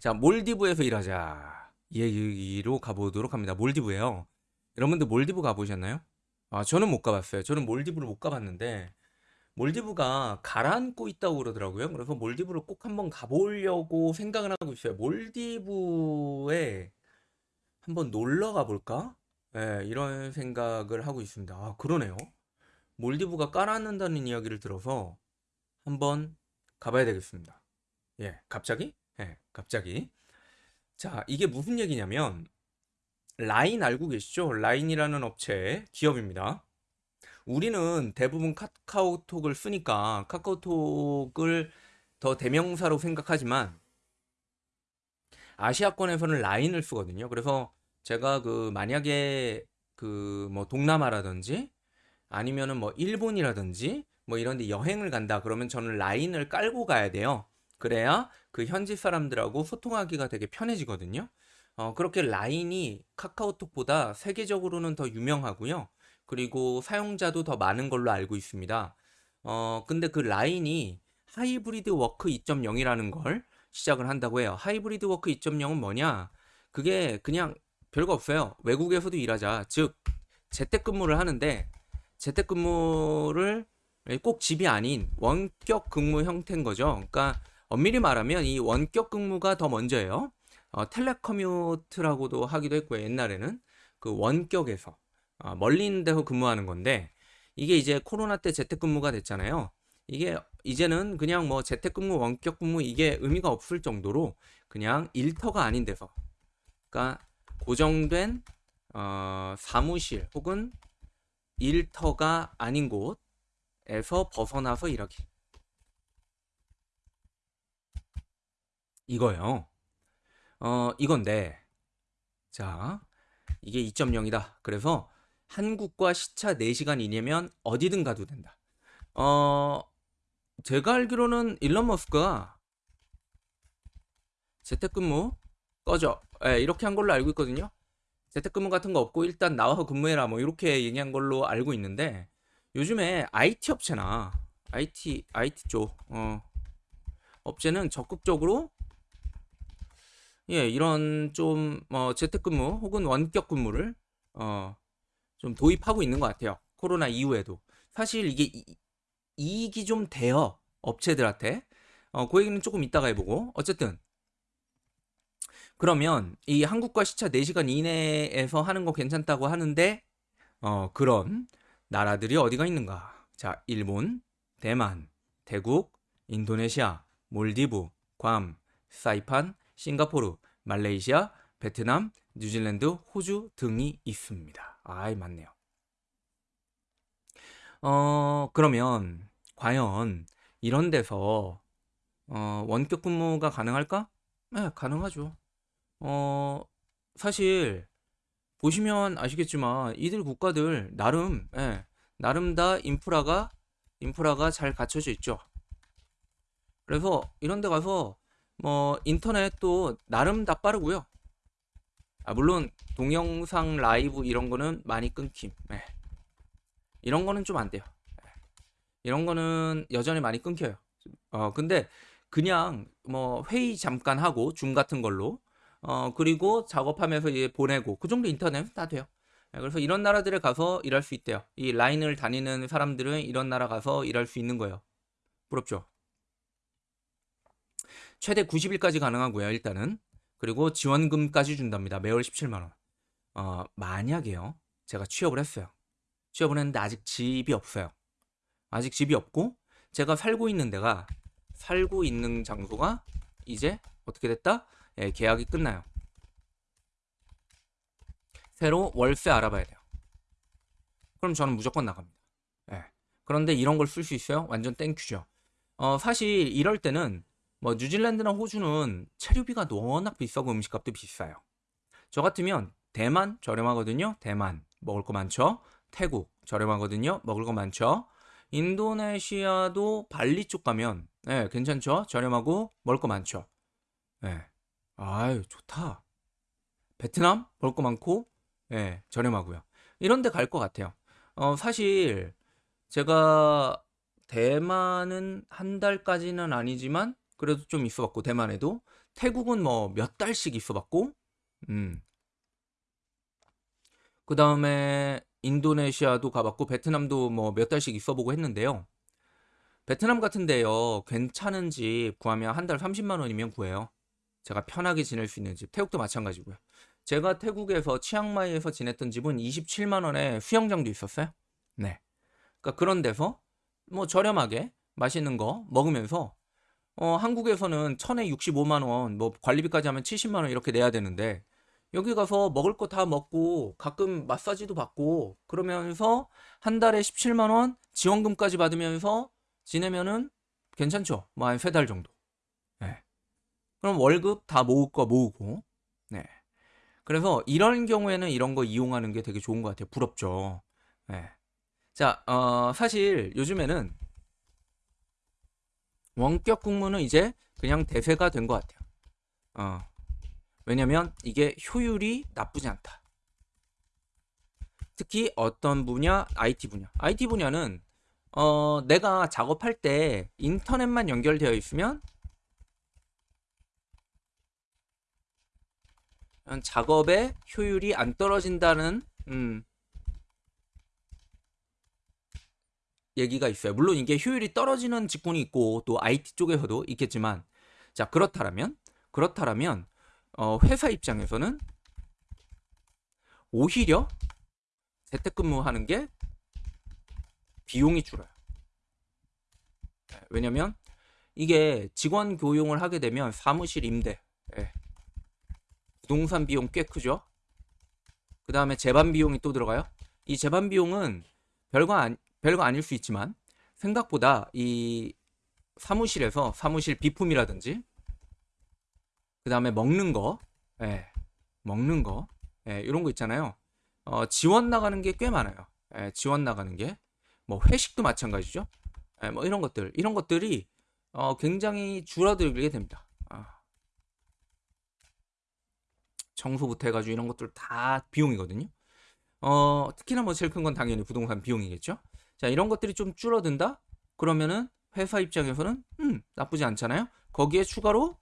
자, 몰디브에서 일하자. 이 얘기로 가보도록 합니다. 몰디브예요. 여러분들 몰디브 가보셨나요? 아, 저는 못 가봤어요. 저는 몰디브를 못 가봤는데 몰디브가 가라앉고 있다고 그러더라고요. 그래서 몰디브를 꼭 한번 가보려고 생각을 하고 있어요. 몰디브에 한번 놀러 가볼까? 예, 이런 생각을 하고 있습니다. 아, 그러네요. 몰디브가 깔아앉는다는 이야기를 들어서 한번 가봐야 되겠습니다. 예, 갑자기? 예, 갑자기. 자, 이게 무슨 얘기냐면 라인 알고 계시죠? 라인이라는 업체 기업입니다. 우리는 대부분 카카오톡을 쓰니까 카카오톡을 더 대명사로 생각하지만 아시아권에서는 라인을 쓰거든요. 그래서 제가 그 만약에 그 뭐 동남아라든지 아니면은 뭐 일본이라든지 뭐 이런 데 여행을 간다 그러면 저는 라인을 깔고 가야 돼요. 그래야 그 현지 사람들하고 소통하기가 되게 편해지거든요. 어, 그렇게 라인이 카카오톡보다 세계적으로는 더 유명하고요. 그리고 사용자도 더 많은 걸로 알고 있습니다. 어, 근데 그 라인이 hybrid work 2.0이라는 걸 시작을 한다고 해요. hybrid work 2.0은 뭐냐? 그게 그냥 별거 없어요. 외국에서도 일하자. 즉, 재택근무를 하는데 재택근무를 꼭 집이 아닌 원격 근무 형태인 거죠. 그러니까 엄밀히 말하면 이 원격 근무가 더 먼저예요. 어, 텔레커뮤트라고도 하기도 했고요. 옛날에는 그 원격에서 어, 멀리 있는 데서 근무하는 건데 이게 이제 코로나 때 재택근무가 됐잖아요. 이게 이제는 그냥 뭐 재택근무, 원격근무 이게 의미가 없을 정도로 그냥 일터가 아닌 데서 그러니까 고정된 어, 사무실 혹은 일터가 아닌 곳에서 벗어나서 일하기. 이거요. 어, 이건데, 자, 이게 2.0이다. 그래서 한국과 시차 4시간 이내면 어디든 가도 된다. 어, 제가 알기로는 일론 머스크가 재택근무 꺼져. 예, 이렇게 한 걸로 알고 있거든요. 재택근무 같은 거 없고 일단 나와서 근무해라 뭐 이렇게 얘기한 걸로 알고 있는데 요즘에 IT 업체나 IT IT 쪽 어, 업체는 적극적으로 예, 이런 좀 어, 재택근무 혹은 원격 근무를 어, 좀 도입하고 있는 것 같아요. 코로나 이후에도 사실 이게 이, 이익이 좀 돼요 업체들한테. 어, 그 얘기는 조금 이따가 해보고 어쨌든 그러면 이 한국과 시차 4시간 이내에서 하는 거 괜찮다고 하는데 어, 그런 나라들이 어디가 있는가? 자, 일본, 대만, 태국, 인도네시아, 몰디브, 괌, 사이판, 싱가포르, 말레이시아, 베트남, 뉴질랜드, 호주 등이 있습니다. 아이, 맞네요. 어, 그러면 과연 이런 데서 어, 원격 근무가 가능할까? 네, 가능하죠. 어, 사실 보시면 아시겠지만 이들 국가들 나름 예, 나름 다 인프라가 인프라가 잘 갖춰져 있죠. 그래서 이런 데 가서 뭐 인터넷도 나름 다 빠르고요. 아, 물론 동영상 라이브 이런 거는 많이 끊김. 예. 이런 거는 좀 안 돼요. 예. 이런 거는 여전히 많이 끊겨요. 어, 근데 그냥 뭐 회의 잠깐 하고 줌 같은 걸로 어, 그리고 작업하면서 이제 보내고 그 정도 인터넷 다 돼요. 예, 그래서 이런 나라들에 가서 일할 수 있대요. 이 라인을 다니는 사람들은 이런 나라 가서 일할 수 있는 거예요. 부럽죠? 최대 90일까지 가능하고요. 일단은 그리고 지원금까지 준답니다. 매월 17만 원. 어, 만약에요. 제가 취업을 했어요. 취업을 했는데 아직 집이 없어요. 아직 집이 없고 제가 살고 있는 데가 살고 있는 장소가 이제 어떻게 됐다? 예, 계약이 끝나요. 새로 월세 알아봐야 돼요. 그럼 저는 무조건 나갑니다. 예. 그런데 이런 걸 쓸 수 있어요? 완전 thank you죠. 어, 사실 이럴 때는 뭐 뉴질랜드나 호주는 체류비가 워낙 비싸고 음식값도 비싸요. 저 같으면 대만 저렴하거든요. 대만 먹을 거 많죠. 태국 저렴하거든요. 먹을 거 많죠. 인도네시아도 발리 쪽 가면 예, 괜찮죠? 저렴하고 먹을 거 많죠. 예. 아유, 좋다. 베트남 먹을 거 많고 예, 저렴하고요. 이런 데 갈 것 같아요. 어, 사실 제가 대만은 한 달까지는 아니지만 그래도 좀 있어봤고 대만에도 태국은 뭐 몇 달씩 있어봤고, 음. 그 다음에 인도네시아도 가봤고, 베트남도 뭐 몇 달씩 있어보고 했는데요. 베트남 같은데요, 괜찮은 집 구하면 한 달 30만 원이면 구해요. 제가 편하게 지낼 수 있는 집. 태국도 마찬가지고요. 제가 태국에서 치앙마이에서 지냈던 집은 27만 원에 수영장도 있었어요. 네. 그러니까 그런 데서 뭐 저렴하게 맛있는 거 먹으면서 어, 한국에서는 천에 65만 원, 뭐 관리비까지 하면 70만 원 이렇게 내야 되는데 여기 가서 먹을 거 다 먹고 가끔 마사지도 받고 그러면서 한 달에 17만 원 지원금까지 받으면서 지내면은 괜찮죠? 뭐 한 세 달 정도. 네. 그럼 월급 다 모을 거 모으고. 네. 그래서 이런 경우에는 이런 거 이용하는 게 되게 좋은 것 같아요. 부럽죠. 네. 자, 어, 사실 요즘에는 원격 국무는 이제 그냥 대세가 된 것 같아요. 어, 왜냐면 이게 효율이 나쁘지 않다. 특히 어떤 분야? IT 분야. IT 분야는 어, 내가 작업할 때 인터넷만 연결되어 있으면 작업의 효율이 안 떨어진다는 음, 얘기가 있어요. 물론 이게 효율이 떨어지는 직군이 있고 또 IT 쪽에서도 있겠지만 자 그렇다면 그렇다면 어, 회사 입장에서는 오히려 재택근무하는 게 비용이 줄어요. 네, 왜냐면 이게 직원 교용을 하게 되면 사무실 임대, 예. 부동산 비용 꽤 크죠. 그 다음에 재반 비용이 또 들어가요. 이 재반 비용은 별거 안, 별거 아닐 수 있지만 생각보다 이 사무실에서 사무실 비품이라든지 그 다음에 먹는 거, 예, 먹는 거, 예, 이런 거 있잖아요. 어, 지원 나가는 게 꽤 많아요. 예, 지원 나가는 게. 뭐 회식도 마찬가지죠. 예, 뭐 이런 것들, 이런 것들이 어, 굉장히 줄어들게 됩니다. 아. 청소부터 해가지고 이런 것들 다 비용이거든요. 어, 특히나 뭐 제일 큰 건 당연히 부동산 비용이겠죠. 자, 이런 것들이 좀 줄어든다? 그러면은 회사 입장에서는 음, 나쁘지 않잖아요. 거기에 추가로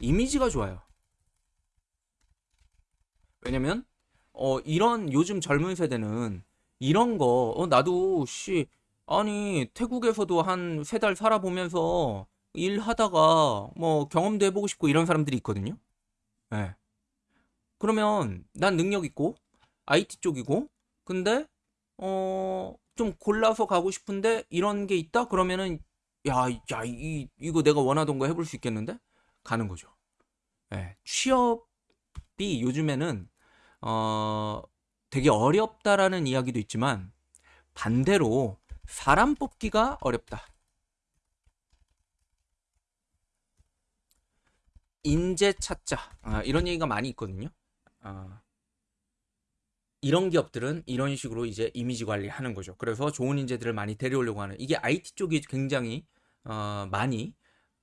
이미지가 좋아요. 왜냐면 어 이런 요즘 젊은 세대는 이런 거 어, 나도 씨 아니 태국에서도 한 세 달 살아보면서 일하다가 뭐 경험도 해보고 싶고 이런 사람들이 있거든요. 예. 네. 그러면 난 능력 있고 IT 쪽이고 근데 어 좀 골라서 가고 싶은데 이런 게 있다 그러면은 야, 야, 이, 이거 내가 원하던 거 해볼 수 있겠는데? 가는 거죠. 예, 취업이 요즘에는 어, 되게 어렵다라는 이야기도 있지만 반대로 사람 뽑기가 어렵다. 인재 찾자 아, 이런 얘기가 많이 있거든요. 아, 이런 기업들은 이런 식으로 이제 이미지 관리하는 거죠. 그래서 좋은 인재들을 많이 데려오려고 하는 이게 IT 쪽이 굉장히 어, 많이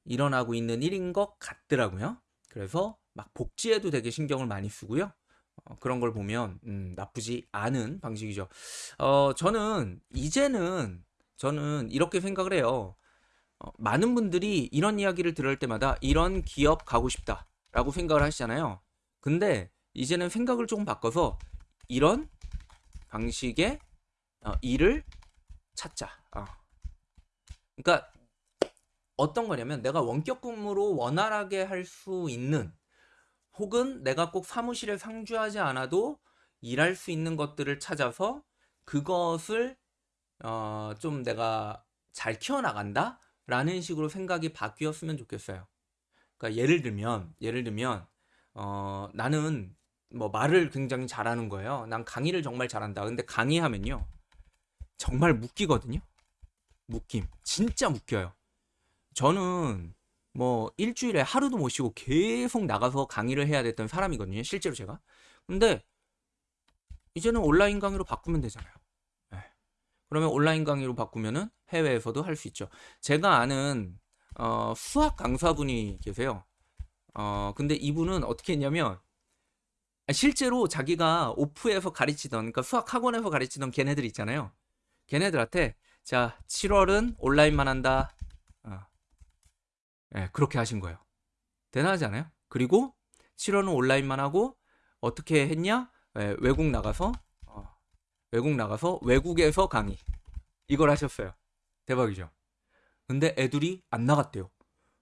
일어나고 있는 일인 것 같더라고요. 그래서 막 복지에도 되게 신경을 많이 쓰고요. 어, 그런 걸 보면 음, 나쁘지 않은 방식이죠. 어, 저는 이제는 저는 이렇게 생각을 해요. 어, 많은 분들이 이런 이야기를 들을 때마다 이런 기업 가고 싶다라고 생각을 하시잖아요. 근데 이제는 생각을 조금 바꿔서 이런 방식의 어, 일을 찾자. 어. 그러니까 어떤 거냐면 내가 원격 근무로 원활하게 할 수 있는 혹은 내가 꼭 사무실에 상주하지 않아도 일할 수 있는 것들을 찾아서 그것을 어, 좀 내가 잘 키워나간다? 라는 식으로 생각이 바뀌었으면 좋겠어요. 그러니까 예를 들면, 예를 들면, 어, 나는 뭐 말을 굉장히 잘하는 거예요. 난 강의를 정말 잘한다. 근데 강의하면요. 정말 묶이거든요. 묶임. 진짜 묶여요. 저는 뭐 일주일에 하루도 못 쉬고 계속 나가서 강의를 해야 됐던 사람이거든요. 실제로 제가. 근데 이제는 온라인 강의로 바꾸면 되잖아요. 네. 그러면 온라인 강의로 바꾸면은 해외에서도 할 수 있죠. 제가 아는 어, 수학 강사분이 계세요. 어, 근데 이분은 어떻게 했냐면 실제로 자기가 오프에서 가르치던 그러니까 수학 학원에서 가르치던 걔네들 있잖아요. 걔네들한테 자 7월은 온라인만 한다. 어, 예, 그렇게 하신 거예요. 대단하지 않아요? 그리고 7월은 온라인만 하고 어떻게 했냐? 예, 외국 나가서 어, 외국 나가서 외국에서 강의 이걸 하셨어요. 대박이죠. 근데 애들이 안 나갔대요.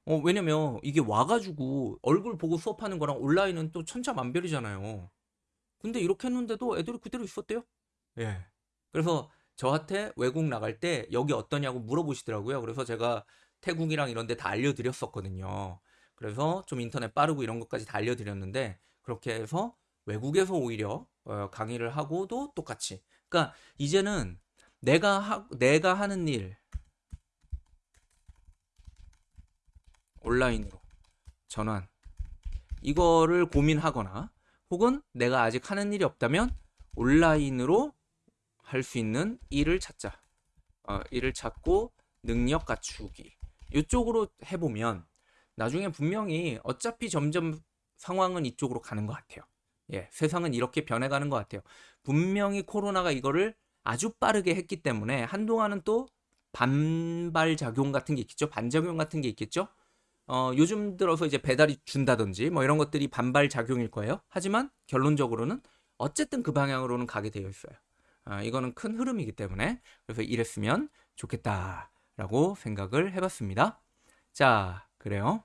어, 왜냐면 이게 와가지고 얼굴 보고 수업하는 거랑 온라인은 또 천차만별이잖아요. 근데 이렇게 했는데도 애들이 그대로 있었대요. 예. 그래서 저한테 외국 나갈 때 여기 어떠냐고 물어보시더라고요. 그래서 제가 태국이랑 이런 데 다 알려드렸었거든요. 그래서 좀 인터넷 빠르고 이런 것까지 다 알려드렸는데 그렇게 해서 외국에서 오히려 어, 강의를 하고도 똑같이. 그러니까 이제는 내가 하, 내가 하는 일 온라인으로 전환 이거를 고민하거나 혹은 내가 아직 하는 일이 없다면 온라인으로 할 수 있는 일을 찾자. 어, 일을 찾고 능력 갖추기. 이쪽으로 해보면 나중에 분명히 어차피 점점 상황은 이쪽으로 가는 것 같아요. 예, 세상은 이렇게 변해가는 것 같아요. 분명히 코로나가 이거를 아주 빠르게 했기 때문에 한동안은 또 반발 작용 같은 게 있겠죠. 반작용 같은 게 있겠죠. 어, 요즘 들어서 이제 배달이 준다든지 뭐 이런 것들이 반발 작용일 거예요. 하지만 결론적으로는 어쨌든 그 방향으로는 가게 되어 있어요. 아, 이거는 큰 흐름이기 때문에 그래서 이랬으면 좋겠다라고 생각을 해봤습니다. 자, 그래요.